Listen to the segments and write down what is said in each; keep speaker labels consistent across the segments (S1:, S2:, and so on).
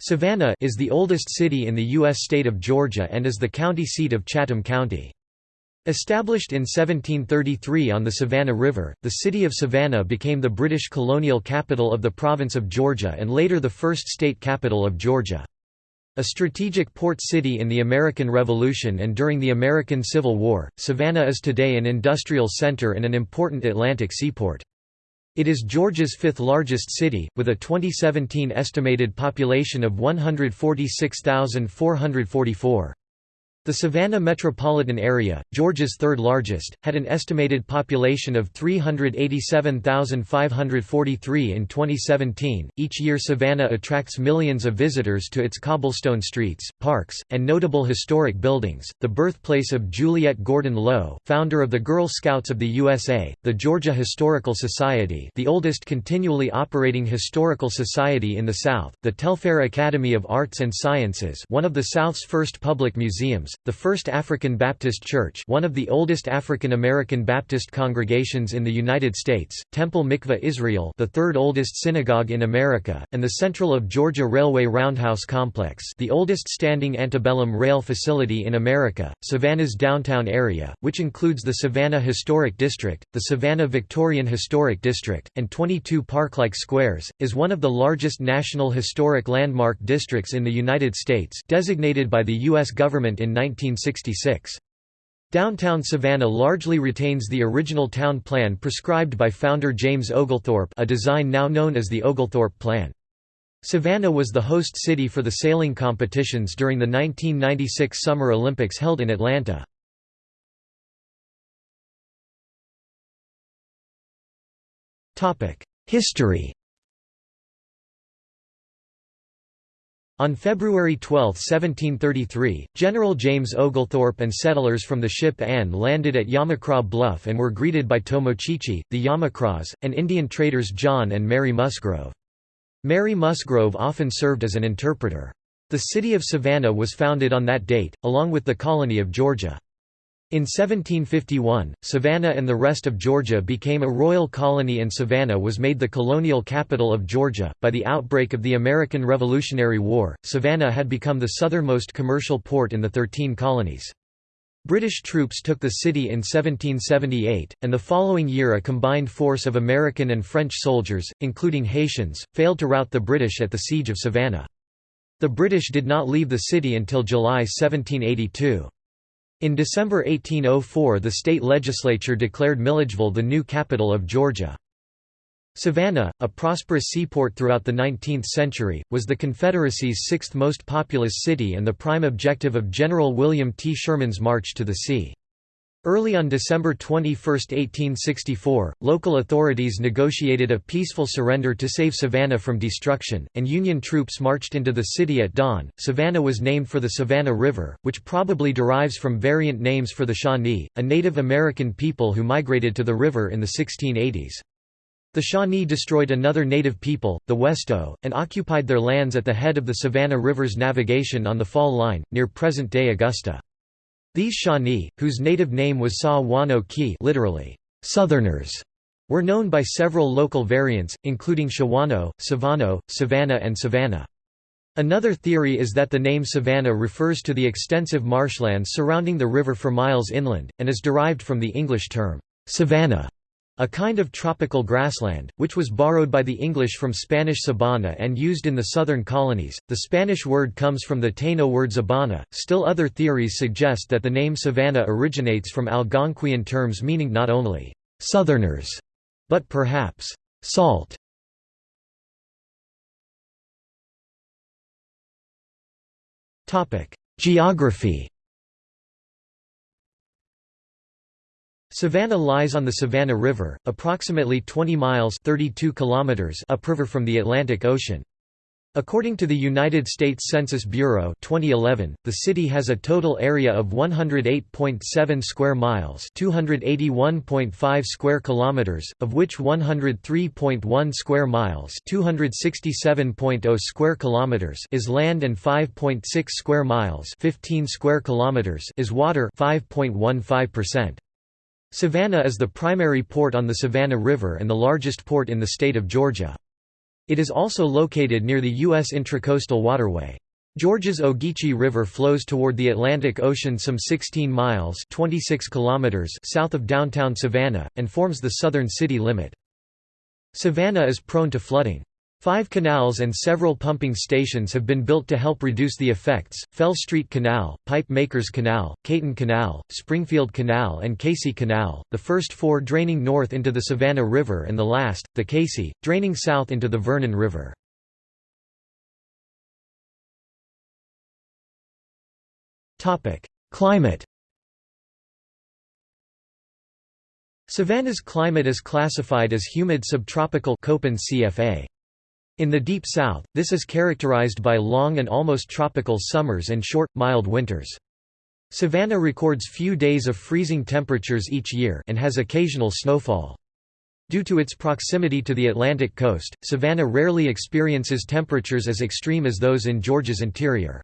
S1: Savannah is the oldest city in the U.S. state of Georgia and is the county seat of Chatham County. Established in 1733 on the Savannah River, the city of Savannah became the British colonial capital of the province of Georgia and later the first state capital of Georgia. A strategic port city in the American Revolution and during the American Civil War, Savannah is today an industrial center and an important Atlantic seaport. It is Georgia's fifth largest city, with a 2017 estimated population of 146,444. The Savannah metropolitan area, Georgia's third largest, had an estimated population of 387,543 in 2017. Each year, Savannah attracts millions of visitors to its cobblestone streets, parks, and notable historic buildings. The birthplace of Juliette Gordon Low, founder of the Girl Scouts of the USA, the Georgia Historical Society, the oldest continually operating historical society in the South, the Telfair Academy of Arts and Sciences, one of the South's first public museums, the First African Baptist Church one of the oldest African American Baptist congregations in the United States, Temple Mikveh Israel the third oldest synagogue in America, and the Central of Georgia Railway Roundhouse Complex the oldest standing antebellum rail facility in America, Savannah's downtown area, which includes the Savannah Historic District, the Savannah Victorian Historic District, and 22 park-like squares, is one of the largest national historic landmark districts in the United States designated by the U.S. government in 1966. Downtown Savannah largely retains the original town plan prescribed by founder James Oglethorpe a design now known as the Oglethorpe Plan. Savannah was the host city for the sailing competitions during the 1996 Summer Olympics held in Atlanta. History On February 12, 1733, General James Oglethorpe and settlers from the ship Anne landed at Yamacraw Bluff and were greeted by Tomochichi, the Yamacraws, and Indian traders John and Mary Musgrove. Mary Musgrove often served as an interpreter. The city of Savannah was founded on that date, along with the colony of Georgia. In 1751, Savannah and the rest of Georgia became a royal colony and Savannah was made the colonial capital of Georgia. By the outbreak of the American Revolutionary War, Savannah had become the southernmost commercial port in the Thirteen Colonies. British troops took the city in 1778, and the following year a combined force of American and French soldiers, including Haitians, failed to rout the British at the Siege of Savannah. The British did not leave the city until July 1782. In December 1804 the state legislature declared Milledgeville the new capital of Georgia. Savannah, a prosperous seaport throughout the 19th century, was the Confederacy's sixth most populous city and the prime objective of General William T. Sherman's March to the Sea. Early on December 21, 1864, local authorities negotiated a peaceful surrender to save Savannah from destruction, and Union troops marched into the city at dawn. Savannah was named for the Savannah River, which probably derives from variant names for the Shawnee, a Native American people who migrated to the river in the 1680s. The Shawnee destroyed another native people, the Westo, and occupied their lands at the head of the Savannah River's navigation on the fall line, near present-day Augusta. These Shawnee, whose native name was Sa-Wano Ki literally, Southerners, were known by several local variants, including Shawano, Savano, Savannah and Savannah. Another theory is that the name Savannah refers to the extensive marshlands surrounding the river for miles inland, and is derived from the English term, savannah, a kind of tropical grassland, which was borrowed by the English from Spanish sabana and used in the southern colonies. The Spanish word comes from the Taino word zabana. Still other theories suggest that the name savanna originates from Algonquian terms meaning not only southerners, but perhaps salt. Topic: Geography Savannah lies on the Savannah River, approximately 20 miles 32 kilometers upriver from the Atlantic Ocean. According to the United States Census Bureau 2011, the city has a total area of 108.7 square miles, 281.5 square kilometers, of which 103.1 square miles, 267.0 square kilometers is land and 5.6 square miles, 15 square kilometers is water, 5.15%. Savannah is the primary port on the Savannah River and the largest port in the state of Georgia. It is also located near the U.S. Intracoastal Waterway. Georgia's Ogeechee River flows toward the Atlantic Ocean some 16 miles 26 kilometers south of downtown Savannah, and forms the southern city limit. Savannah is prone to flooding. Five canals and several pumping stations have been built to help reduce the effects, Fell Street Canal, Pipe Makers Canal, Kayton Canal, Springfield Canal and Casey Canal, the first four draining north into the Savannah River and the last, the Casey, draining south into the Vernon River. Climate Savannah's climate is classified as humid subtropical CFA. In the Deep South, this is characterized by long and almost tropical summers and short, mild winters. Savannah records few days of freezing temperatures each year and has occasional snowfall. Due to its proximity to the Atlantic coast, Savannah rarely experiences temperatures as extreme as those in Georgia's interior.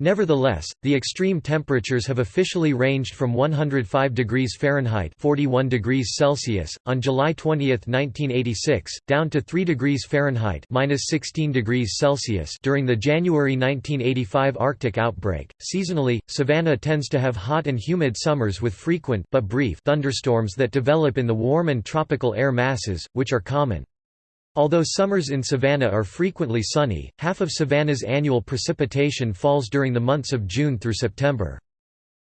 S1: Nevertheless, the extreme temperatures have officially ranged from 105 degrees Fahrenheit (41 degrees Celsius) on July 20, 1986, down to 3 degrees Fahrenheit (-16 degrees Celsius) during the January 1985 Arctic outbreak. Seasonally, Savannah tends to have hot and humid summers with frequent but brief thunderstorms that develop in the warm and tropical air masses, which are common. Although summers in Savannah are frequently sunny, half of Savannah's annual precipitation falls during the months of June through September.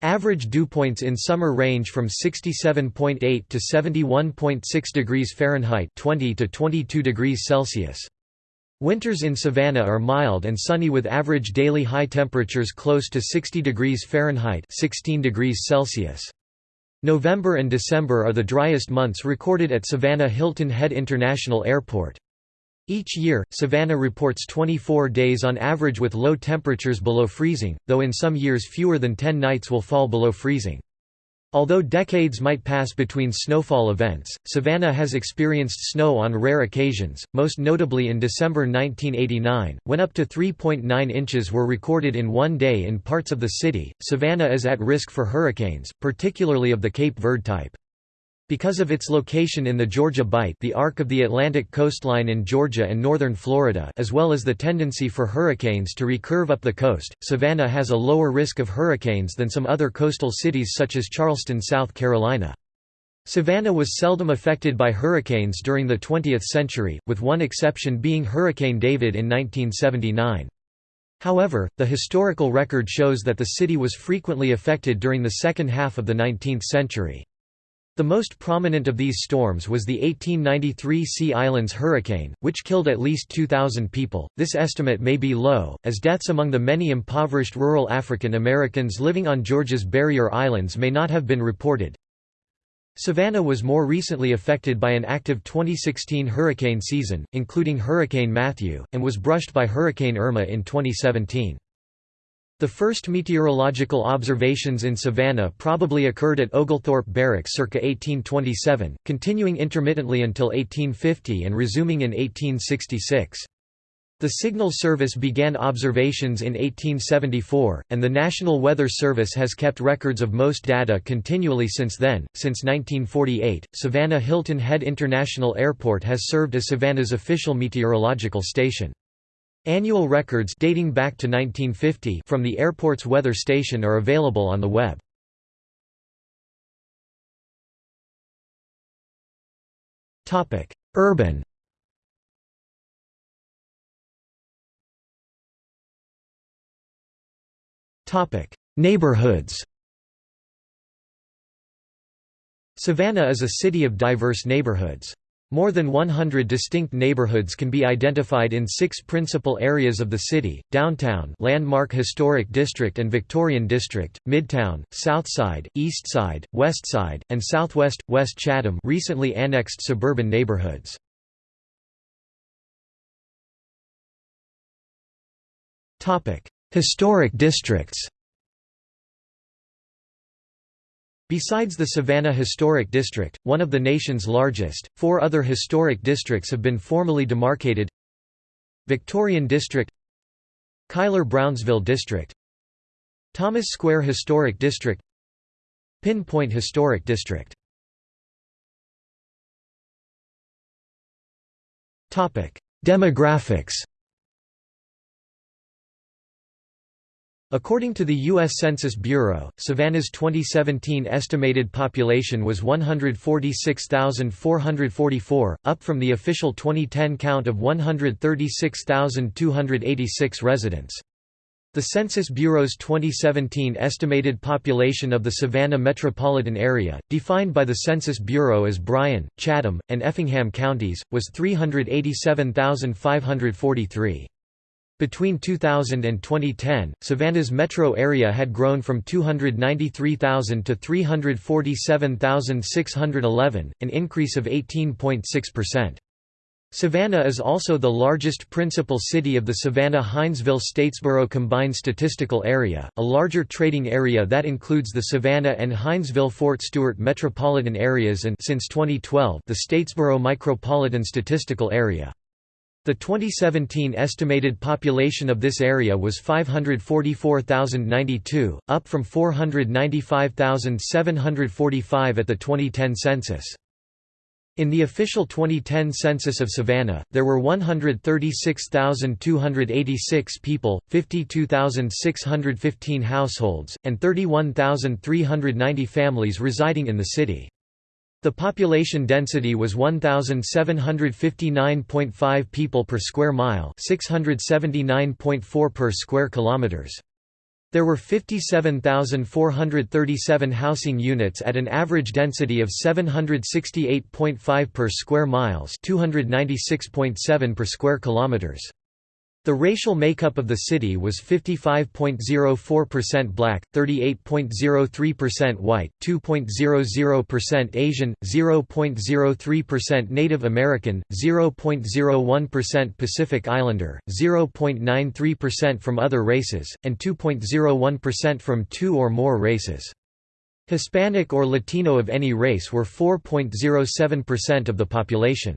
S1: Average dew points in summer range from 67.8 to 71.6 degrees Fahrenheit 20 to 22 degrees Celsius. Winters in Savannah are mild and sunny with average daily high temperatures close to 60 degrees Fahrenheit 16 degrees Celsius. November and December are the driest months recorded at Savannah Hilton Head International Airport. Each year, Savannah reports 24 days on average with low temperatures below freezing, though in some years fewer than 10 nights will fall below freezing. Although decades might pass between snowfall events, Savannah has experienced snow on rare occasions, most notably in December 1989, when up to 3.9 inches were recorded in one day in parts of the city. Savannah is at risk for hurricanes, particularly of the Cape Verde type. Because of its location in the Georgia Bight the arc of the Atlantic coastline in Georgia and northern Florida as well as the tendency for hurricanes to recurve up the coast, Savannah has a lower risk of hurricanes than some other coastal cities such as Charleston, South Carolina. Savannah was seldom affected by hurricanes during the 20th century, with one exception being Hurricane David in 1979. However, the historical record shows that the city was frequently affected during the second half of the 19th century. The most prominent of these storms was the 1893 Sea Islands hurricane, which killed at least 2,000 people. This estimate may be low, as deaths among the many impoverished rural African Americans living on Georgia's barrier islands may not have been reported. Savannah was more recently affected by an active 2016 hurricane season, including Hurricane Matthew, and was brushed by Hurricane Irma in 2017. The first meteorological observations in Savannah probably occurred at Oglethorpe Barracks circa 1827, continuing intermittently until 1850 and resuming in 1866. The Signal Service began observations in 1874, and the National Weather Service has kept records of most data continually since then. Since 1948, Savannah Hilton Head International Airport has served as Savannah's official meteorological station. Annual records dating back to 1950 from the airport's weather station are available on the web. Topic: Urban. Topic: Neighborhoods. Savannah is a city of diverse neighborhoods. More than 100 distinct neighborhoods can be identified in six principal areas of the city, Downtown Landmark Historic District and Victorian District, Midtown, Southside, Eastside, Westside, and Southwest, West Chatham recently annexed suburban neighborhoods. Historic districts Besides the Savannah Historic District, one of the nation's largest, four other historic districts have been formally demarcated. Victorian District Cuyler-Brownsville District Thomas Square Historic District Pinpoint Historic District. Demographics According to the U.S. Census Bureau, Savannah's 2017 estimated population was 146,444, up from the official 2010 count of 136,286 residents. The Census Bureau's 2017 estimated population of the Savannah metropolitan area, defined by the Census Bureau as Bryan, Chatham, and Effingham counties, was 387,543. Between 2000 and 2010, Savannah's metro area had grown from 293,000 to 347,611, an increase of 18.6%. Savannah is also the largest principal city of the Savannah-Hinesville-Statesboro Combined Statistical Area, a larger trading area that includes the Savannah and Hinesville-Fort Stewart metropolitan areas and since 2012, the Statesboro Micropolitan Statistical Area. The 2017 estimated population of this area was 544,092, up from 495,745 at the 2010 census. In the official 2010 census of Savannah, there were 136,286 people, 52,615 households, and 31,390 families residing in the city. The population density was 1759.5 people per square mile, 679.4 per square kilometers. There were 57,437 housing units at an average density of 768.5 per square miles, 296.7 per square kilometers. The racial makeup of the city was 55.04% black, 38.03% white, 2.00% Asian, 0.03% Native American, 0.01% Pacific Islander, 0.93% from other races, and 2.01% from two or more races. Hispanic or Latino of any race were 4.07% of the population.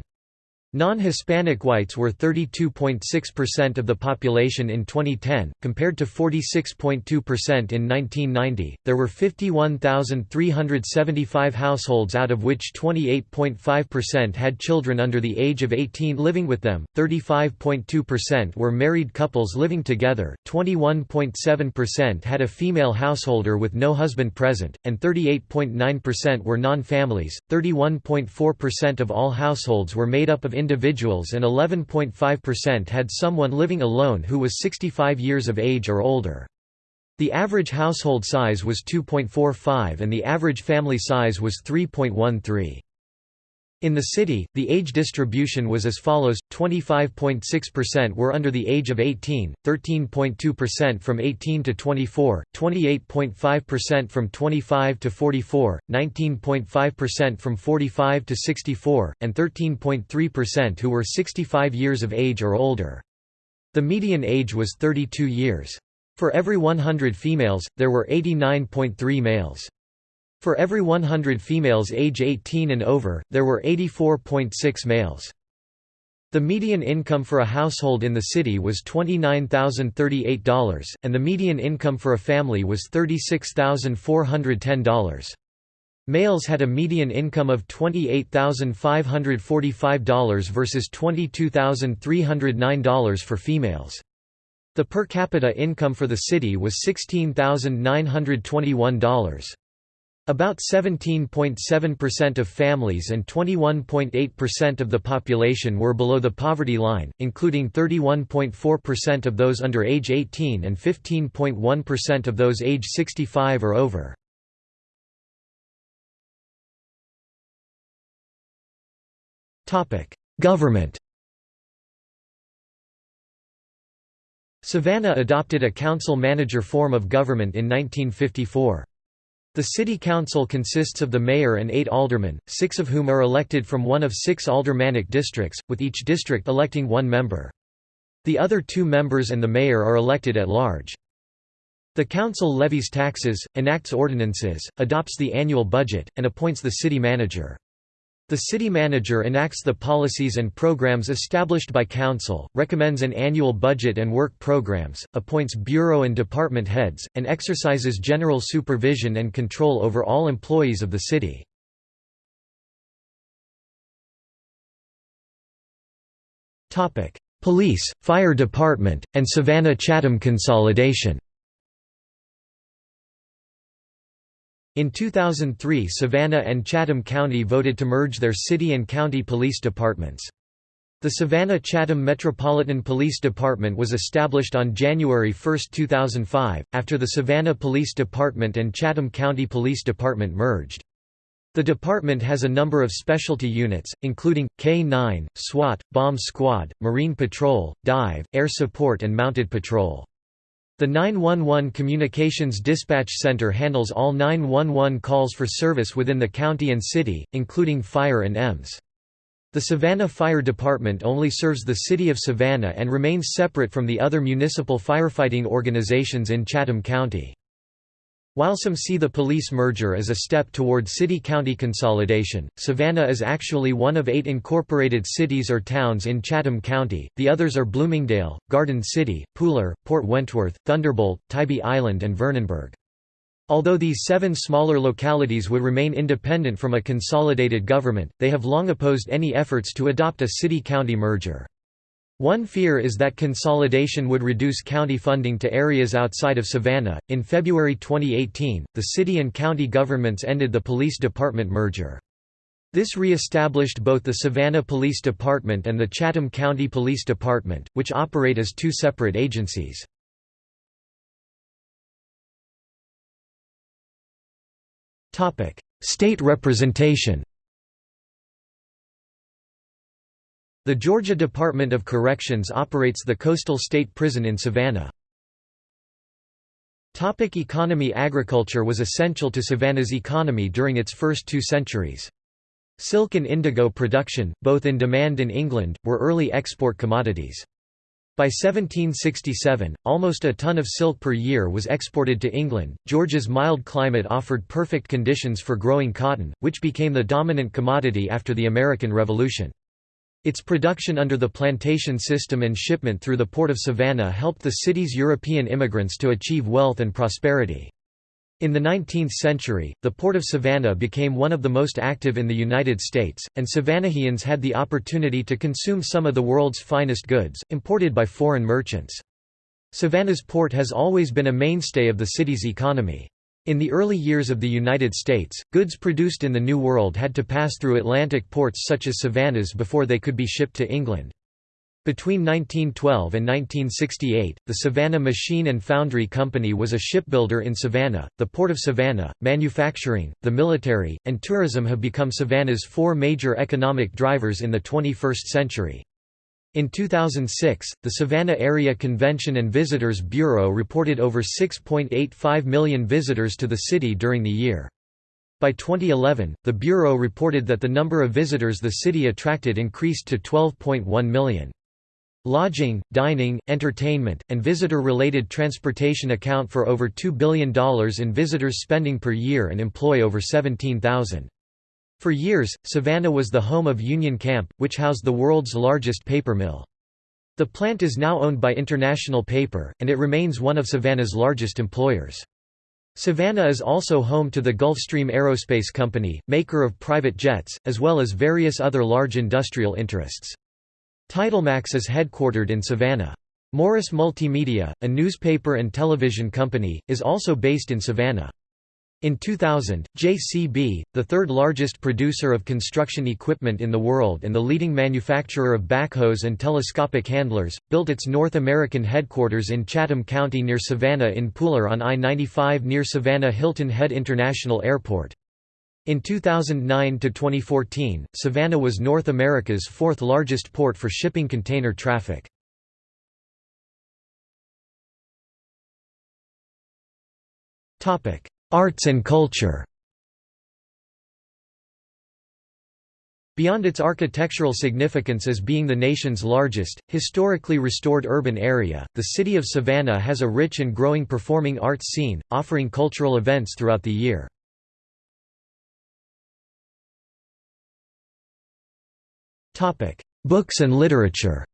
S1: Non-Hispanic whites were 32.6% of the population in 2010, compared to 46.2% in 1990. There were 51,375 households out of which 28.5% had children under the age of 18 living with them, 35.2% were married couples living together, 21.7% had a female householder with no husband present, and 38.9% were non-families. 31.4% of all households were made up of individuals and 11.5% had someone living alone who was 65 years of age or older. The average household size was 2.45 and the average family size was 3.13. In the city, the age distribution was as follows, 25.6% were under the age of 18, 13.2% from 18 to 24, 28.5% from 25 to 44, 19.5% from 45 to 64, and 13.3% who were 65 years of age or older. The median age was 32 years. For every 100 females, there were 89.3 males. For every 100 females age 18 and over, there were 84.6 males. The median income for a household in the city was $29,038, and the median income for a family was $36,410. Males had a median income of $28,545 versus $22,309 for females. The per capita income for the city was $16,921. About 17.7% of families and 21.8% of the population were below the poverty line, including 31.4% of those under age 18 and 15.1% of those age 65 or over. Government Savannah adopted a council-manager form of government in 1954. The city council consists of the mayor and eight aldermen, six of whom are elected from one of six aldermanic districts, with each district electing one member. The other two members and the mayor are elected at large. The council levies taxes, enacts ordinances, adopts the annual budget, and appoints the city manager. The city manager enacts the policies and programs established by council, recommends an annual budget and work programs, appoints bureau and department heads, and exercises general supervision and control over all employees of the city. Police, Fire Department, and Savannah-Chatham consolidation In 2003 Savannah and Chatham County voted to merge their city and county police departments. The Savannah-Chatham Metropolitan Police Department was established on January 1, 2005, after the Savannah Police Department and Chatham County Police Department merged. The department has a number of specialty units, including, K-9, SWAT, Bomb Squad, Marine Patrol, Dive, Air Support and Mounted Patrol. The 911 Communications Dispatch Center handles all 911 calls for service within the county and city, including fire and EMS. The Savannah Fire Department only serves the city of Savannah and remains separate from the other municipal firefighting organizations in Chatham County. While some see the police merger as a step toward city-county consolidation, Savannah is actually one of eight incorporated cities or towns in Chatham County, the others are Bloomingdale, Garden City, Pooler, Port Wentworth, Thunderbolt, Tybee Island and Vernonburg. Although these seven smaller localities would remain independent from a consolidated government, they have long opposed any efforts to adopt a city-county merger. One fear is that consolidation would reduce county funding to areas outside of Savannah. In February 2018, the city and county governments ended the police department merger. This re-established both the Savannah Police Department and the Chatham County Police Department, which operate as two separate agencies. State representation The Georgia Department of Corrections operates the Coastal State Prison in Savannah. Topic economy Agriculture was essential to Savannah's economy during its first two centuries. Silk and indigo production, both in demand in England, were early export commodities. By 1767, almost a ton of silk per year was exported to England. Georgia's mild climate offered perfect conditions for growing cotton, which became the dominant commodity after the American Revolution. Its production under the plantation system and shipment through the port of Savannah helped the city's European immigrants to achieve wealth and prosperity. In the 19th century, the Port of Savannah became one of the most active in the United States, and Savannahians had the opportunity to consume some of the world's finest goods, imported by foreign merchants. Savannah's port has always been a mainstay of the city's economy. In the early years of the United States, goods produced in the New World had to pass through Atlantic ports such as Savannah's before they could be shipped to England. Between 1912 and 1968, the Savannah Machine and Foundry Company was a shipbuilder in Savannah. The Port of Savannah, manufacturing, the military, and tourism have become Savannah's four major economic drivers in the 21st century. In 2006, the Savannah Area Convention and Visitors Bureau reported over 6.85 million visitors to the city during the year. By 2011, the Bureau reported that the number of visitors the city attracted increased to 12.1 million. Lodging, dining, entertainment, and visitor-related transportation account for over $2 billion in visitors spending per year and employ over 17,000. For years, Savannah was the home of Union Camp, which housed the world's largest paper mill. The plant is now owned by International Paper, and it remains one of Savannah's largest employers. Savannah is also home to the Gulfstream Aerospace Company, maker of private jets, as well as various other large industrial interests. Titlemax is headquartered in Savannah. Morris Multimedia, a newspaper and television company, is also based in Savannah. In 2000, JCB, the third largest producer of construction equipment in the world and the leading manufacturer of backhoes and telescopic handlers, built its North American headquarters in Chatham County near Savannah in Pooler on I-95 near Savannah Hilton Head International Airport. In 2009 to 2014, Savannah was North America's fourth largest port for shipping container traffic. Arts and culture Beyond its architectural significance as being the nation's largest, historically restored urban area, the city of Savannah has a rich and growing performing arts scene, offering cultural events throughout the year. Books and literature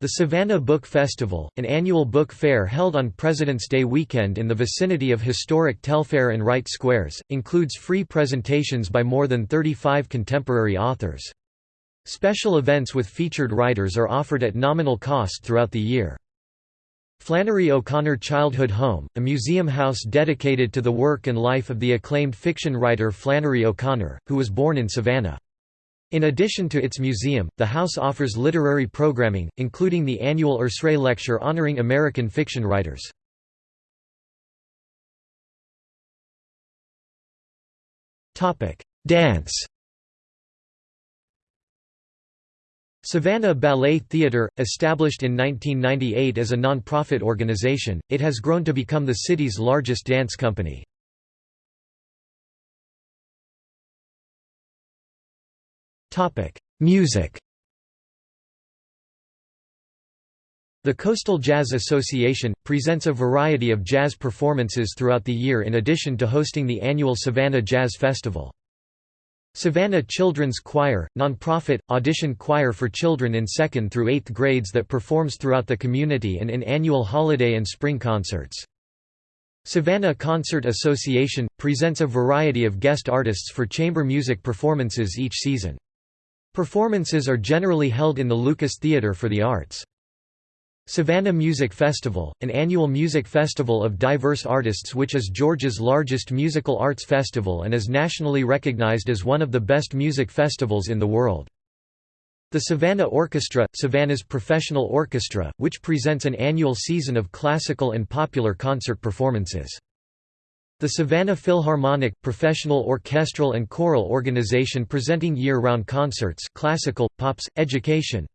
S1: The Savannah Book Festival, an annual book fair held on President's Day weekend in the vicinity of historic Telfair and Wright Squares, includes free presentations by more than 35 contemporary authors. Special events with featured writers are offered at nominal cost throughout the year. Flannery O'Connor Childhood Home, a museum house dedicated to the work and life of the acclaimed fiction writer Flannery O'Connor, who was born in Savannah. In addition to its museum, the house offers literary programming, including the annual Ursrey Lecture honoring American fiction writers. Dance Savannah Ballet Theatre, established in 1998 as a non-profit organization, it has grown to become the city's largest dance company. Music The Coastal Jazz Association, presents a variety of jazz performances throughout the year in addition to hosting the annual Savannah Jazz Festival. Savannah Children's Choir, nonprofit, audition choir for children in 2nd through 8th grades that performs throughout the community and in annual holiday and spring concerts. Savannah Concert Association, presents a variety of guest artists for chamber music performances each season. Performances are generally held in the Lucas Theatre for the Arts. Savannah Music Festival, an annual music festival of diverse artists which is Georgia's largest musical arts festival and is nationally recognized as one of the best music festivals in the world. The Savannah Orchestra, Savannah's professional orchestra, which presents an annual season of classical and popular concert performances. The Savannah Philharmonic, professional orchestral and choral organization presenting year-round concerts classical, pops, education,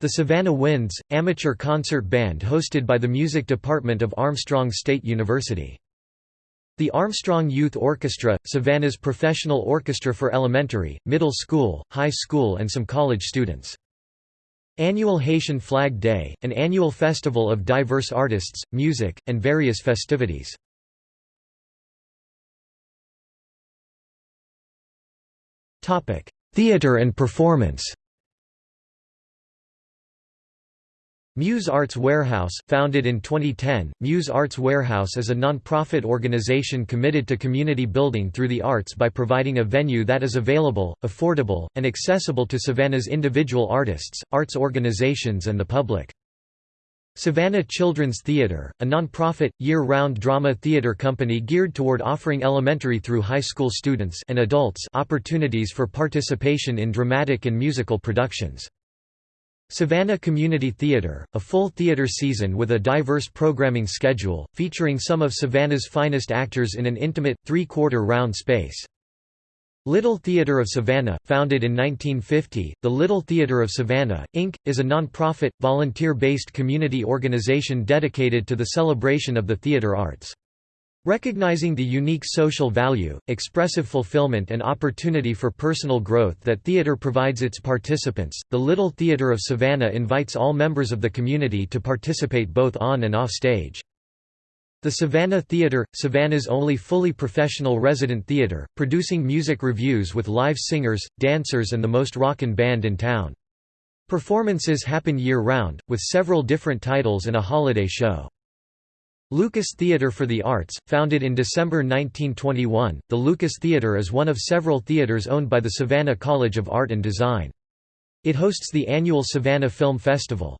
S1: the Savannah Winds, amateur concert band hosted by the music department of Armstrong State University. The Armstrong Youth Orchestra, Savannah's professional orchestra for elementary, middle school, high school and some college students. Annual Haitian Flag Day, an annual festival of diverse artists, music, and various festivities. Theater and performance Muse Arts Warehouse, founded in 2010, Muse Arts Warehouse is a non-profit organization committed to community building through the arts by providing a venue that is available, affordable, and accessible to Savannah's individual artists, arts organizations and the public. Savannah Children's Theatre, a non-profit, year-round drama theatre company geared toward offering elementary through high school students and adults opportunities for participation in dramatic and musical productions. Savannah Community Theatre, a full theatre season with a diverse programming schedule, featuring some of Savannah's finest actors in an intimate, three-quarter round space. Little Theatre of Savannah, founded in 1950, the Little Theatre of Savannah, Inc., is a non-profit, volunteer-based community organization dedicated to the celebration of the theatre arts. Recognizing the unique social value, expressive fulfillment and opportunity for personal growth that theater provides its participants, the Little Theater of Savannah invites all members of the community to participate both on and off stage. The Savannah Theater, Savannah's only fully professional resident theater, producing music revues with live singers, dancers and the most rockin' band in town. Performances happen year-round, with several different titles and a holiday show. Lucas Theatre for the Arts, founded in December 1921, the Lucas Theatre is one of several theatres owned by the Savannah College of Art and Design. It hosts the annual Savannah Film Festival.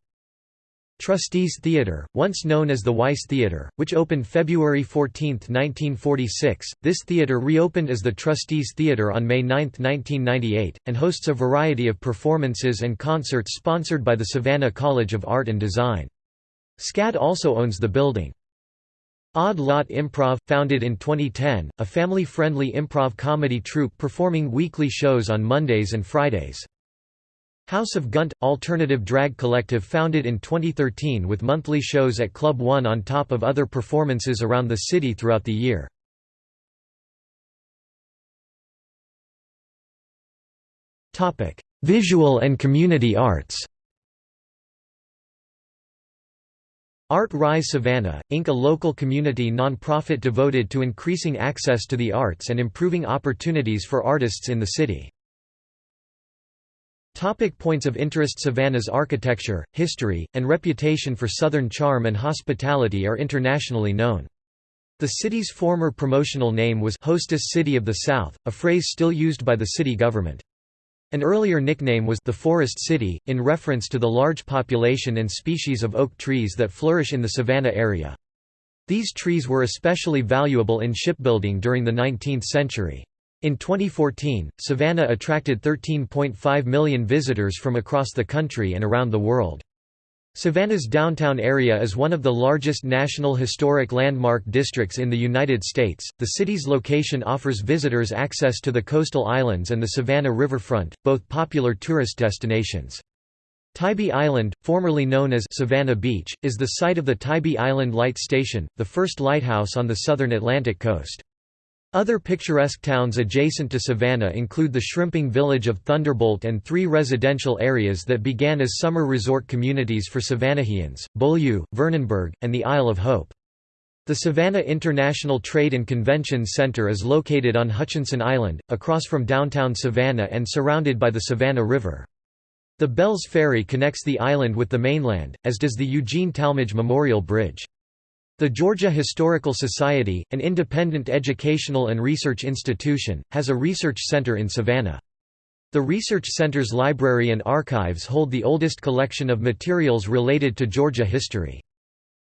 S1: Trustees Theatre, once known as the Weis Theatre, which opened February 14, 1946, this theatre reopened as the Trustees Theatre on May 9, 1998, and hosts a variety of performances and concerts sponsored by the Savannah College of Art and Design. SCAD also owns the building. Odd Lot Improv, founded in 2010, a family-friendly improv comedy troupe performing weekly shows on Mondays and Fridays. House of Gunt – alternative drag collective founded in 2013 with monthly shows at Club One on top of other performances around the city throughout the year. Visual and community arts Art Rise Savannah, Inc. a local community nonprofit devoted to increasing access to the arts and improving opportunities for artists in the city. Topic points of interest Savannah's architecture, history, and reputation for Southern charm and hospitality are internationally known. The city's former promotional name was Hostess City of the South, a phrase still used by the city government. An earlier nickname was the Forest City, in reference to the large population and species of oak trees that flourish in the Savannah area. These trees were especially valuable in shipbuilding during the 19th century. In 2014, Savannah attracted 13.5 million visitors from across the country and around the world. Savannah's downtown area is one of the largest National Historic Landmark districts in the United States. The city's location offers visitors access to the coastal islands and the Savannah riverfront, both popular tourist destinations. Tybee Island, formerly known as Savannah Beach, is the site of the Tybee Island Light Station, the first lighthouse on the southern Atlantic coast. Other picturesque towns adjacent to Savannah include the shrimping village of Thunderbolt and three residential areas that began as summer resort communities for Savannahians, Beaulieu, Vernonburg, and the Isle of Hope. The Savannah International Trade and Convention Center is located on Hutchinson Island, across from downtown Savannah and surrounded by the Savannah River. The Belles Ferry connects the island with the mainland, as does the Eugene Talmadge Memorial Bridge. The Georgia Historical Society, an independent educational and research institution, has a research center in Savannah. The Research Center's library and archives hold the oldest collection of materials related to Georgia history.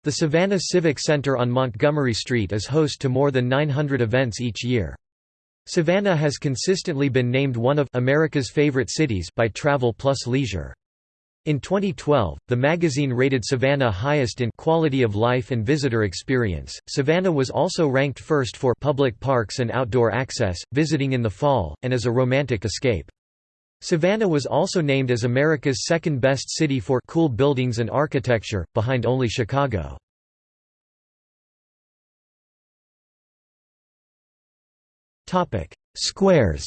S1: The Savannah Civic Center on Montgomery Street is host to more than 900 events each year. Savannah has consistently been named one of America's favorite cities by Travel Plus Leisure. In 2012, the magazine rated Savannah highest in quality of life and visitor experience. Savannah was also ranked first for public parks and outdoor access, visiting in the fall, and as a romantic escape. Savannah was also named as America's second best city for cool buildings and architecture, behind only Chicago. Topic: Squares.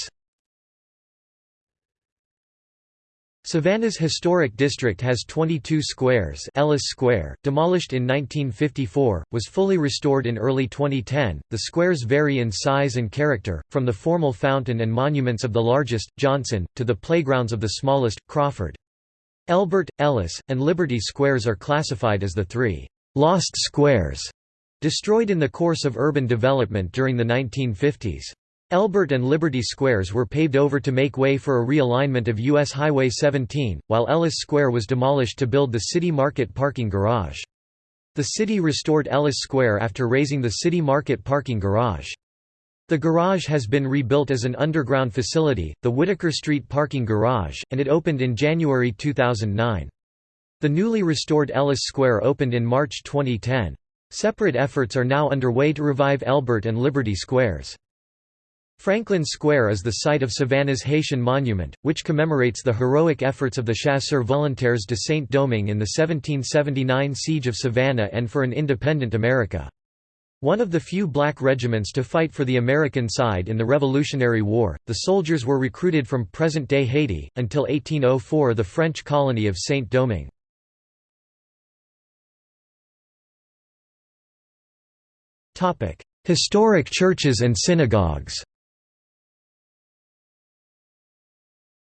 S1: Savannah's historic district has 22 squares Ellis Square, demolished in 1954, was fully restored in early 2010. The squares vary in size and character, from the formal fountain and monuments of the largest, Johnson, to the playgrounds of the smallest, Crawford. Elbert, Ellis, and Liberty Squares are classified as the three «lost squares» destroyed in the course of urban development during the 1950s. Elbert and Liberty Squares were paved over to make way for a realignment of U.S. Highway 17, while Ellis Square was demolished to build the City Market parking garage. The city restored Ellis Square after raising the City Market parking garage. The garage has been rebuilt as an underground facility, the Whitaker Street parking garage, and it opened in January 2009. The newly restored Ellis Square opened in March 2010. Separate efforts are now underway to revive Elbert and Liberty Squares. Franklin Square is the site of Savannah's Haitian Monument, which commemorates the heroic efforts of the Chasseurs Volontaires de Saint-Domingue in the 1779 Siege of Savannah and for an independent America. One of the few black regiments to fight for the American side in the Revolutionary War, the soldiers were recruited from present-day Haiti, until 1804 the French colony of Saint-Domingue. Historic churches and synagogues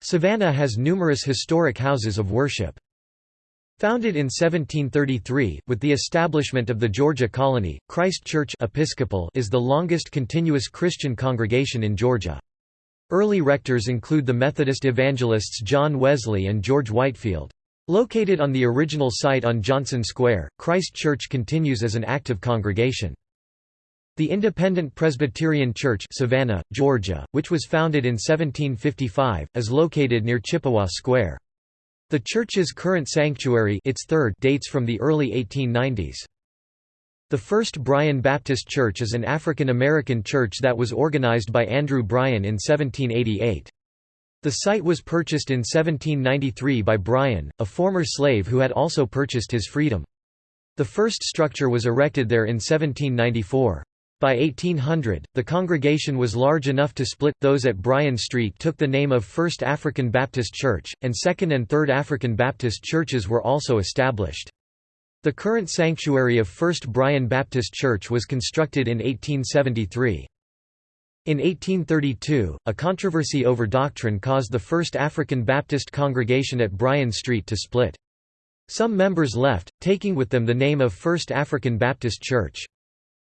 S1: Savannah has numerous historic houses of worship. Founded in 1733, with the establishment of the Georgia colony, Christ Church Episcopal is the longest continuous Christian congregation in Georgia. Early rectors include the Methodist evangelists John Wesley and George Whitefield. Located on the original site on Johnson Square, Christ Church continues as an active congregation. The Independent Presbyterian Church Savannah, Georgia, which was founded in 1755, is located near Chippewa Square. The church's current sanctuary its third dates from the early 1890s. The First Bryan Baptist Church is an African American church that was organized by Andrew Bryan in 1788. The site was purchased in 1793 by Bryan, a former slave who had also purchased his freedom. The first structure was erected there in 1794. By 1800, the congregation was large enough to split. Those at Bryan Street took the name of First African Baptist Church, and Second and Third African Baptist churches were also established. The current sanctuary of First Bryan Baptist Church was constructed in 1873. In 1832, a controversy over doctrine caused the First African Baptist congregation at Bryan Street to split. Some members left, taking with them the name of First African Baptist Church.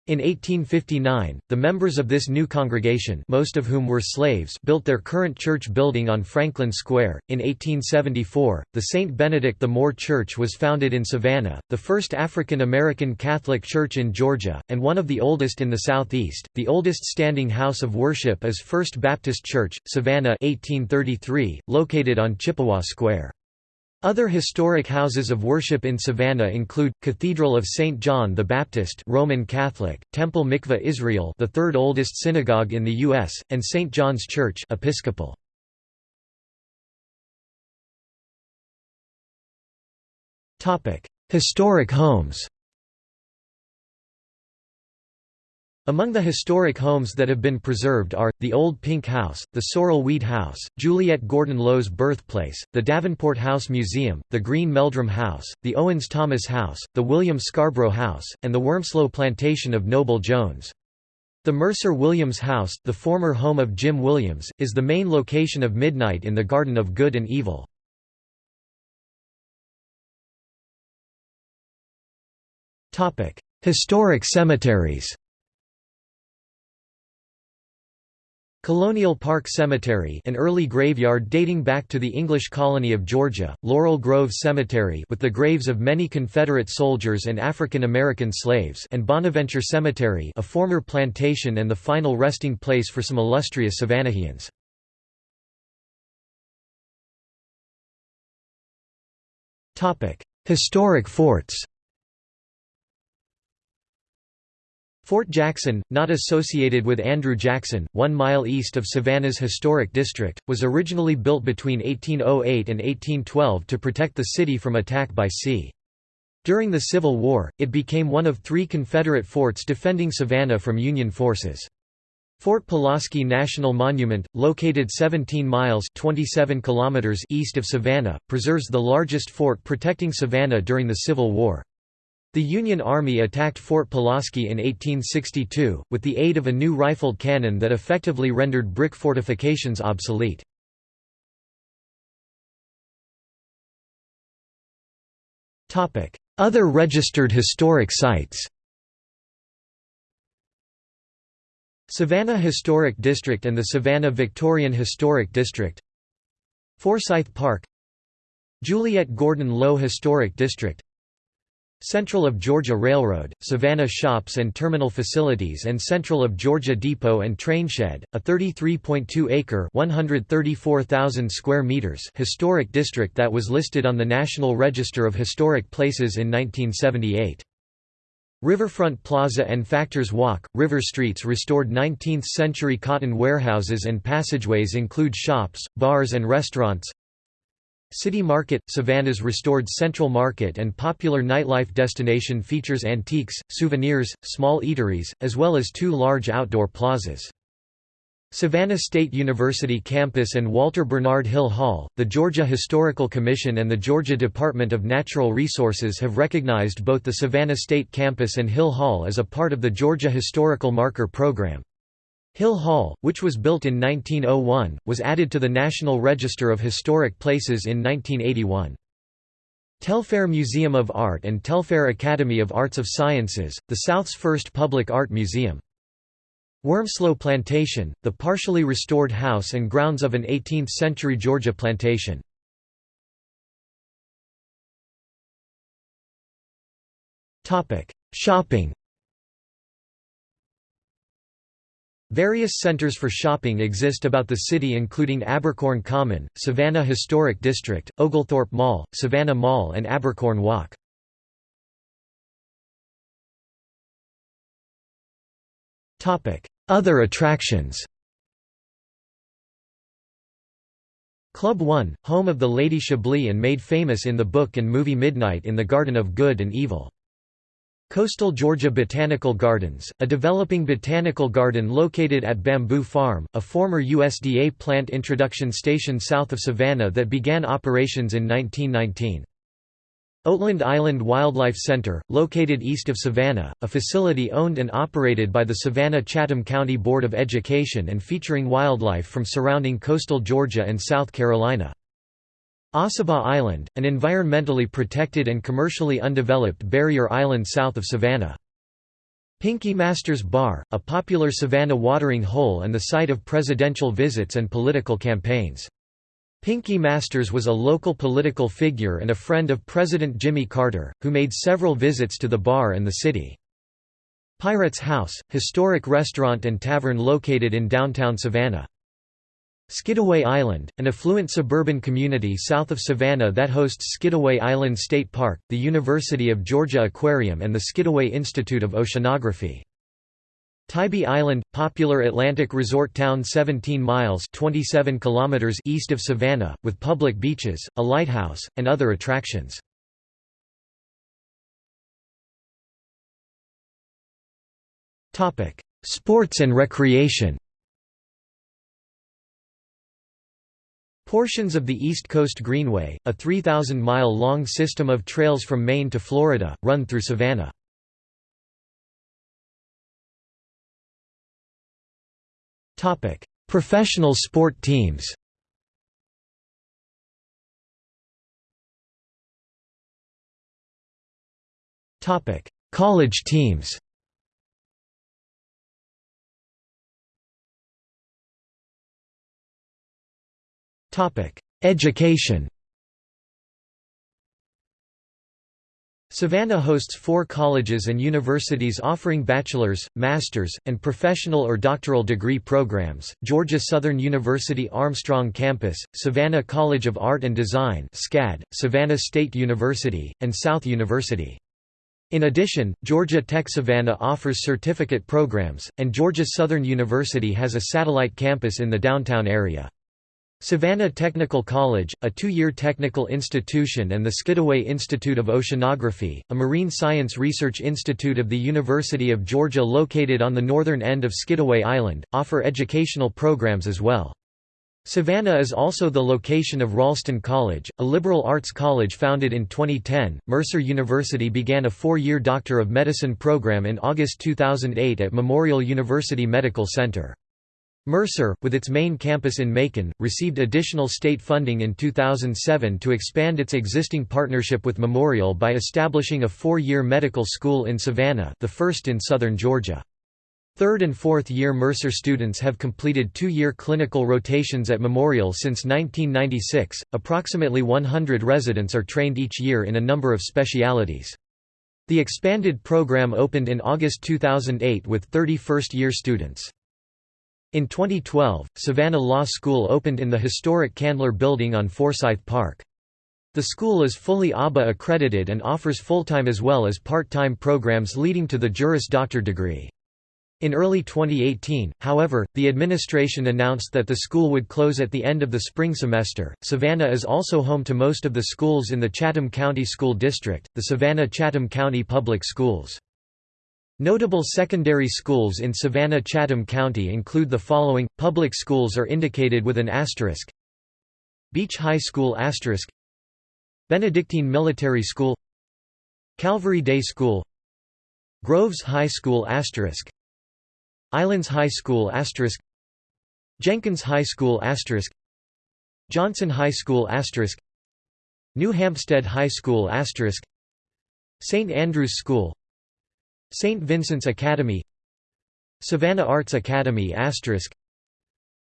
S1: In 1859, the members of this new congregation most of whom were slaves built their current church building on Franklin Square. In 1874, the St. Benedict the Moor Church was founded in Savannah, the first African American Catholic church in Georgia, and one of the oldest in the Southeast. The oldest standing house of worship is First Baptist Church, Savannah 1833, located on Chippewa Square. Other historic houses of worship in Savannah include Cathedral of St. John the Baptist Roman Catholic, Temple Mikveh Israel, the third oldest synagogue in the US, and St. John's Church Episcopal. Topic: Historic homes. Among the historic homes that have been preserved are, the Old Pink House, the Sorrel Weed House, Juliette Gordon Low's birthplace, the Davenport House Museum, the Green Meldrim House, the Owens Thomas House, the William Scarborough House, and the Wormsloe Plantation of Noble Jones. The Mercer Williams House, the former home of Jim Williams, is the main location of Midnight in the Garden of Good and Evil. Historic cemeteries Colonial Park Cemetery an early graveyard dating back to the English colony of Georgia, Laurel Grove Cemetery with the graves of many Confederate soldiers and African American slaves and Bonaventure Cemetery a former plantation and the final resting place for some illustrious Savannahians. Historic forts Fort Jackson, not associated with Andrew Jackson, one mile east of Savannah's historic district, was originally built between 1808 and 1812 to protect the city from attack by sea. During the Civil War, it became one of three Confederate forts defending Savannah from Union forces. Fort Pulaski National Monument, located 17 miles 27 kilometers east of Savannah, preserves the largest fort protecting Savannah during the Civil War. The Union Army attacked Fort Pulaski in 1862, with the aid of a new rifled cannon that effectively rendered brick fortifications obsolete. Other registered historic sites Savannah Historic District and the Savannah Victorian Historic District Forsyth Park Juliette Gordon Low Historic District Central of Georgia Railroad, Savannah Shops and Terminal Facilities and Central of Georgia Depot and Trainshed, a 33.2-acre (134,000 square meters) historic district that was listed on the National Register of Historic Places in 1978. Riverfront Plaza and Factors Walk, River Streets restored 19th-century cotton warehouses and passageways include shops, bars and restaurants, City Market – Savannah's restored Central Market and popular nightlife destination features antiques, souvenirs, small eateries, as well as two large outdoor plazas. Savannah State University campus and Walter Bernard Hill Hall, the Georgia Historical Commission and the Georgia Department of Natural Resources have recognized both the Savannah State campus and Hill Hall as a part of the Georgia Historical Marker Program. Hill Hall, which was built in 1901, was added to the National Register of Historic Places in 1981. Telfair Museum of Art and Telfair Academy of Arts of Sciences, the South's first public art museum. Wormsloe Plantation, the partially restored house and grounds of an 18th-century Georgia plantation. Shopping Various centers for shopping exist about the city including Abercorn Common, Savannah Historic District, Oglethorpe Mall, Savannah Mall and Abercorn Walk. Other attractions Club 1, home of the Lady Chablis and made famous in the book and movie Midnight in the Garden of Good and Evil. Coastal Georgia Botanical Gardens, a developing botanical garden located at Bamboo Farm, a former USDA plant introduction station south of Savannah that began operations in 1919. Oatland Island Wildlife Center, located east of Savannah, a facility owned and operated by the Savannah-Chatham County Board of Education and featuring wildlife from surrounding coastal Georgia and South Carolina. Ossabaw Island, an environmentally protected and commercially undeveloped barrier island south of Savannah. Pinky Masters Bar, a popular Savannah watering hole and the site of presidential visits and political campaigns. Pinky Masters was a local political figure and a friend of President Jimmy Carter, who made several visits to the bar and the city. Pirates House, historic restaurant and tavern located in downtown Savannah. Skidaway Island, an affluent suburban community south of Savannah that hosts Skidaway Island State Park, the University of Georgia Aquarium and the Skidaway Institute of Oceanography. Tybee Island, popular Atlantic resort town 17 miles 27 kilometers east of Savannah, with public beaches, a lighthouse, and other attractions. Sports and recreation Portions of the East Coast Greenway, a 3,000-mile-long system of trails from Maine to Florida, run through Savannah. Professional sport teams College teams Education Savannah hosts four colleges and universities offering bachelor's, master's, and professional or doctoral degree programs, Georgia Southern University Armstrong Campus, Savannah College of Art and Design SCAD, Savannah State University, and South University. In addition, Georgia Tech Savannah offers certificate programs, and Georgia Southern University has a satellite campus in the downtown area. Savannah Technical College, a two-year technical institution and the Skidaway Institute of Oceanography, a marine science research institute of the University of Georgia located on the northern end of Skidaway Island, offer educational programs as well. Savannah is also the location of Ralston College, a liberal arts college founded in 2010. Mercer University began a four-year Doctor of Medicine program in August 2008 at Memorial University Medical Center. Mercer, with its main campus in Macon, received additional state funding in 2007 to expand its existing partnership with Memorial by establishing a four-year medical school in Savannah the first in southern Georgia. Third and fourth year Mercer students have completed two-year clinical rotations at Memorial since 1996. Approximately 100 residents are trained each year in a number of specialities. The expanded program opened in August 2008 with 30 first-year students. In 2012, Savannah Law School opened in the historic Candler Building on Forsyth Park. The school is fully ABA accredited and offers full-time as well as part-time programs leading to the Juris Doctor degree. In early 2018, however, the administration announced that the school would close at the end of the spring semester. Savannah is also home to most of the schools in the Chatham County School District, the Savannah-Chatham County Public Schools. Notable secondary schools in Savannah-Chatham County include the following, public schools are indicated with an asterisk. Beach High School asterisk. Benedictine Military School. Calvary Day School. Groves High School asterisk. Islands High School asterisk. Jenkins High School asterisk. Johnson High School asterisk. New Hampstead High School asterisk. St Andrews School St. Vincent's Academy Savannah Arts Academy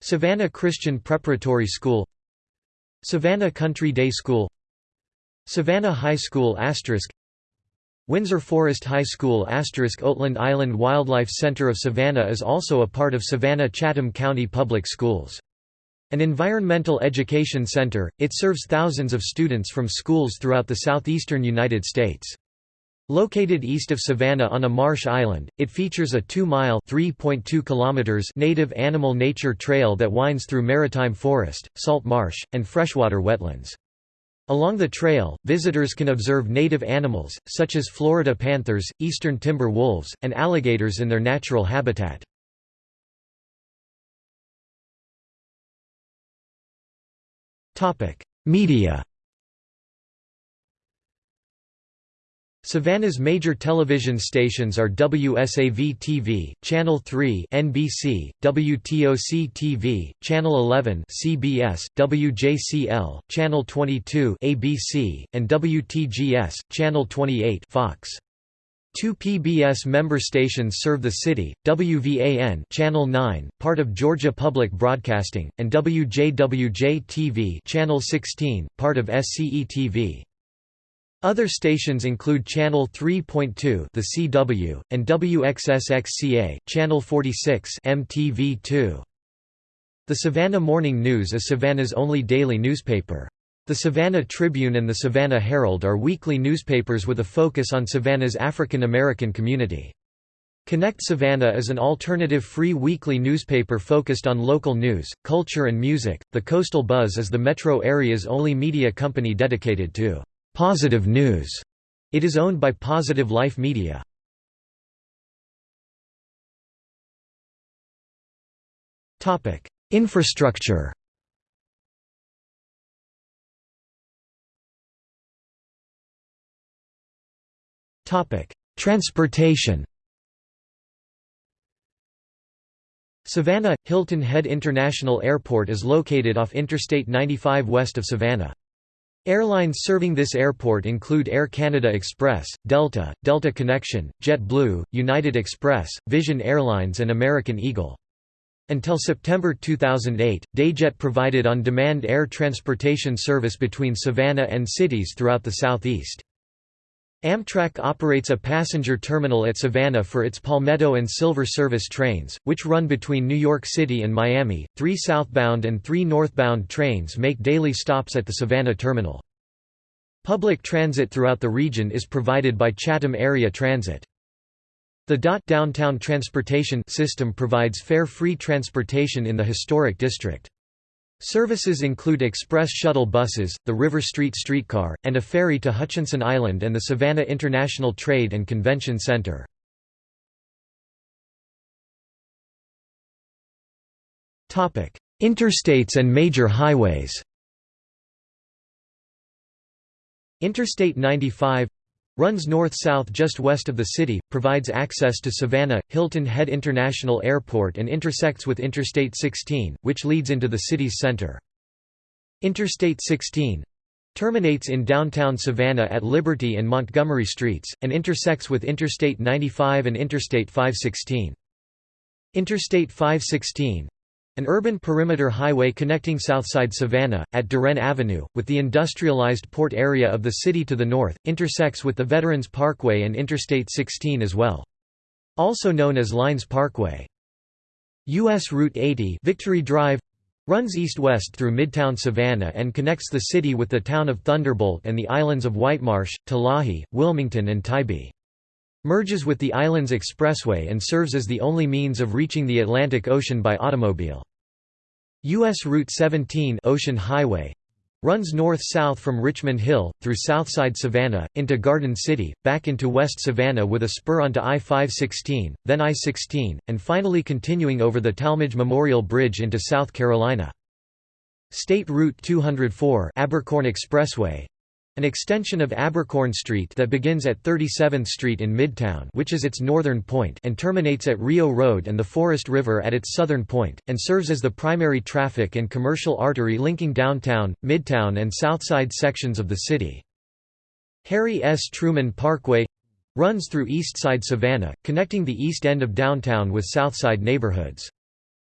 S1: Savannah Christian Preparatory School Savannah Country Day School Savannah High School Windsor Forest High School Oatland Island Wildlife Center of Savannah is also a part of Savannah-Chatham County Public Schools. An environmental education center, it serves thousands of students from schools throughout the southeastern United States. Located east of Savannah on a marsh island, it features a 2-mile native animal nature trail that winds through maritime forest, salt marsh, and freshwater wetlands. Along the trail, visitors can observe native animals, such as Florida panthers, eastern timber wolves, and alligators in their natural habitat. Media Savannah's major television stations are WSAV-TV, Channel 3 NBC, WTOC-TV, Channel 11 CBS, WJCL, Channel 22 ABC, and WTGS, Channel 28 Fox. Two PBS member stations serve the city, WVAN Channel 9, part of Georgia Public Broadcasting, and WJWJ-TV Channel 16, part of SCE-TV. Other stations include Channel 3.2 The CW, and WXSXCA, Channel 46 MTV2. The Savannah Morning News is Savannah's only daily newspaper. The Savannah Tribune and the Savannah Herald are weekly newspapers with a focus on Savannah's African American community. Connect Savannah is an alternative free weekly newspaper focused on local news, culture and music. The Coastal Buzz is the metro area's only media company dedicated to positive news. It is owned by Positive Life Media. Topic: Infrastructure Topic: Transportation Savannah – Hilton Head International Airport is located off Interstate 95 west of Savannah. Airlines serving this airport include Air Canada Express, Delta, Delta Connection, JetBlue, United Express, Vision Airlines and American Eagle. Until September 2008, Dayjet provided on-demand air transportation service between Savannah and cities throughout the southeast. Amtrak operates a passenger terminal at Savannah for its Palmetto and Silver Service trains, which run between New York City and Miami. Three southbound and three northbound trains make daily stops at the Savannah terminal. Public transit throughout the region is provided by Chatham Area Transit. The DOT downtown transportation system provides fare-free transportation in the historic district. Services include express shuttle buses, the River Street streetcar, and a ferry to Hutchinson Island and the Savannah International Trade and Convention Center. Interstates and major highways Interstate 95 Runs north-south just west of the city, provides access to Savannah, Hilton Head International Airport and intersects with Interstate 16, which leads into the city's center. Interstate 16 terminates in downtown Savannah at Liberty and Montgomery Streets, and intersects with Interstate 95 and Interstate 516. Interstate 516 an urban perimeter highway connecting Southside Savannah, at DeRenne Avenue, with the industrialized port area of the city to the north, intersects with the Veterans Parkway and Interstate 16 as well. Also known as Lynes Parkway. U.S. Route 80 Victory Drive runs east-west through Midtown Savannah and connects the city with the town of Thunderbolt and the islands of Whitemarsh, Talahi, Wilmington and Tybee merges with the Islands Expressway and serves as the only means of reaching the Atlantic Ocean by automobile. U.S. Route 17 Ocean Highway runs north-south from Richmond Hill, through Southside Savannah, into Garden City, back into West Savannah with a spur onto I-516, then I-16, and finally continuing over the Talmadge Memorial Bridge into South Carolina. State Route 204 Abercorn Expressway an extension of Abercorn Street that begins at 37th Street in Midtown which is its northern point and terminates at Rio Road and the Forest River at its southern point, and serves as the primary traffic and commercial artery linking downtown, Midtown and Southside sections of the city. Harry S. Truman Parkway runs through Eastside Savannah, connecting the east end of downtown with Southside neighborhoods.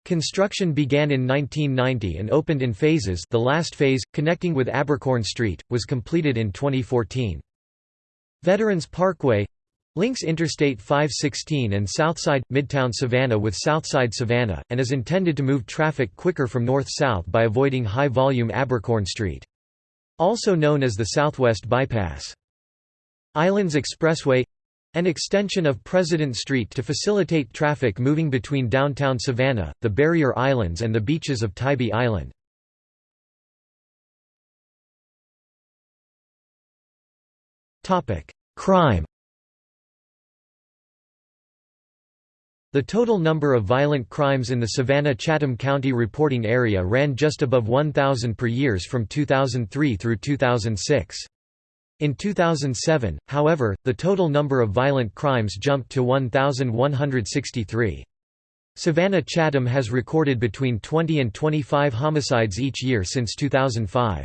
S1: Construction began in 1990 and opened in phases the last phase, connecting with Abercorn Street, was completed in 2014. Veterans Parkway links Interstate 516 and Southside – Midtown Savannah with Southside Savannah, and is intended to move traffic quicker from north-south by avoiding high-volume Abercorn Street. Also known as the Southwest Bypass. Islands Expressway an extension of President Street to facilitate traffic moving between downtown Savannah, the Barrier Islands and the beaches of Tybee Island. Crime The total number of violent crimes in the Savannah-Chatham County reporting area ran just above 1,000 per years from 2003 through 2006. In 2007, however, the total number of violent crimes jumped to 1,163. Savannah-Chatham has recorded between 20 and 25 homicides each year since 2005.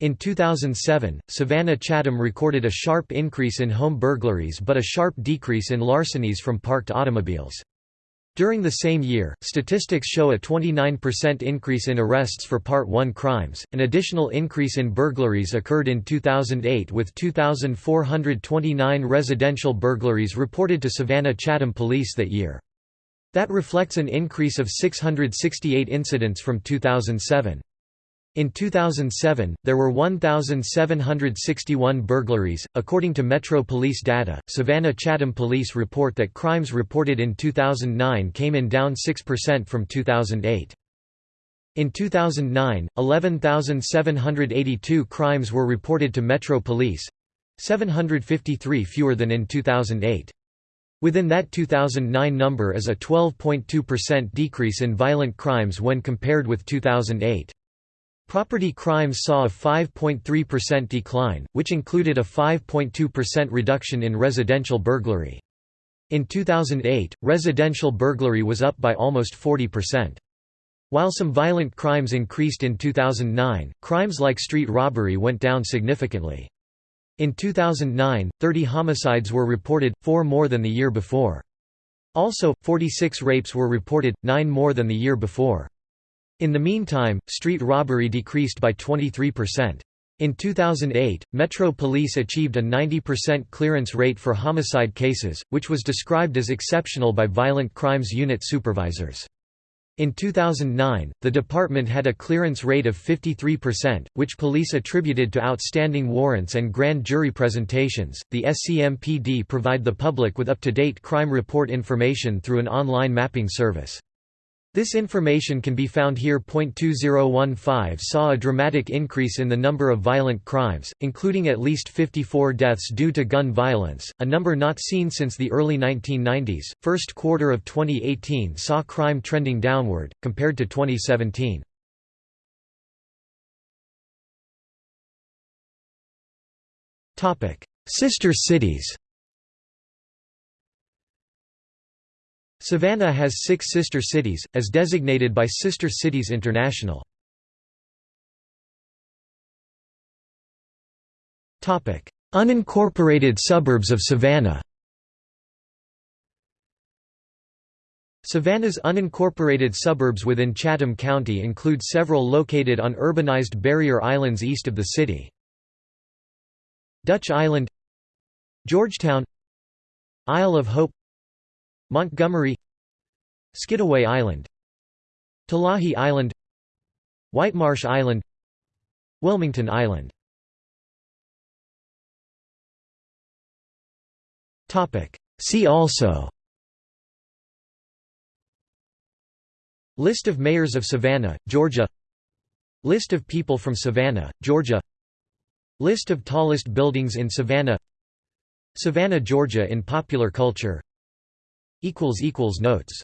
S1: In 2007, Savannah Chatham recorded a sharp increase in home burglaries but a sharp decrease in larcenies from parked automobiles. During the same year, statistics show a 29% increase in arrests for Part 1 crimes. An additional increase in burglaries occurred in 2008 with 2,429 residential burglaries reported to Savannah Chatham Police that year. That reflects an increase of 668 incidents from 2007. In 2007, there were 1,761 burglaries. According to Metro Police data, Savannah Chatham Police report that crimes reported in 2009 came in down 6% from 2008. In 2009, 11,782 crimes were reported to Metro Police 753 fewer than in 2008. Within that 2009 number is a 12.2% decrease in violent crimes when compared with 2008. Property crimes saw a 5.3% decline, which included a 5.2% reduction in residential burglary. In 2008, residential burglary was up by almost 40%. While some violent crimes increased in 2009, crimes like street robbery went down significantly. In 2009, 30 homicides were reported, four more than the year before. Also, 46 rapes were reported, nine more than the year before. In the meantime, street robbery decreased by 23%. In 2008, Metro Police achieved a 90% clearance rate for homicide cases, which was described as exceptional by Violent Crimes Unit supervisors. In 2009, the department had a clearance rate of 53%, which police attributed to outstanding warrants and grand jury presentations. The SCMPD provide the public with up to date crime report information through an online mapping service. This information can be found here. 2015 saw a dramatic increase in the number of violent crimes, including at least 54 deaths due to gun violence, a number not seen since the early 1990s. First quarter of 2018 saw crime trending downward, compared to 2017. Sister cities Savannah has six sister cities, as designated by Sister Cities International. Unincorporated suburbs of Savannah Savannah's unincorporated suburbs within Chatham County include several located on urbanized barrier islands east of the city. Dutch Island Georgetown Isle of Hope Montgomery Skidaway Island Talahi Island Whitemarsh Island Wilmington Island. See also List of mayors of Savannah, Georgia List of people from Savannah, Georgia List of tallest buildings in Savannah Savannah, Georgia in popular culture Notes